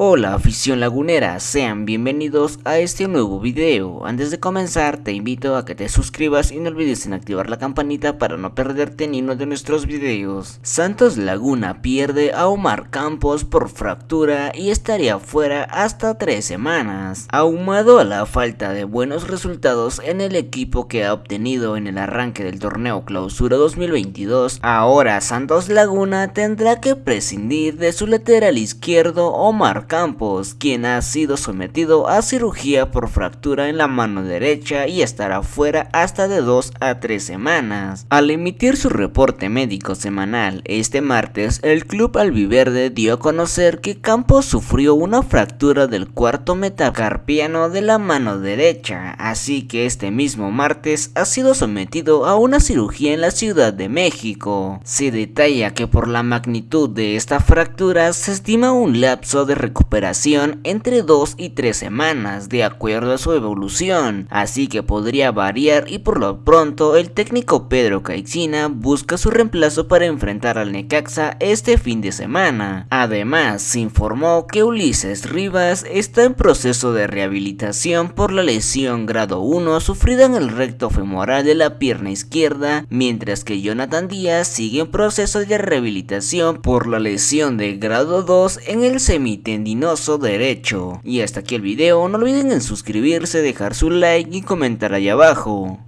Hola afición lagunera, sean bienvenidos a este nuevo video. Antes de comenzar te invito a que te suscribas y no olvides en activar la campanita para no perderte ni uno de nuestros videos. Santos Laguna pierde a Omar Campos por fractura y estaría fuera hasta 3 semanas. Ahumado a la falta de buenos resultados en el equipo que ha obtenido en el arranque del torneo clausura 2022, ahora Santos Laguna tendrá que prescindir de su lateral izquierdo Omar Campos, quien ha sido sometido a cirugía por fractura en la mano derecha y estará fuera hasta de 2 a 3 semanas. Al emitir su reporte médico semanal este martes, el club albiverde dio a conocer que Campos sufrió una fractura del cuarto metacarpiano de la mano derecha, así que este mismo martes ha sido sometido a una cirugía en la Ciudad de México. Se detalla que por la magnitud de esta fractura se estima un lapso de recuperación recuperación entre 2 y 3 semanas de acuerdo a su evolución, así que podría variar y por lo pronto el técnico Pedro Caixina busca su reemplazo para enfrentar al Necaxa este fin de semana. Además, se informó que Ulises Rivas está en proceso de rehabilitación por la lesión grado 1 sufrida en el recto femoral de la pierna izquierda, mientras que Jonathan Díaz sigue en proceso de rehabilitación por la lesión de grado 2 en el derecho. Y hasta aquí el video, no olviden en suscribirse, dejar su like y comentar ahí abajo.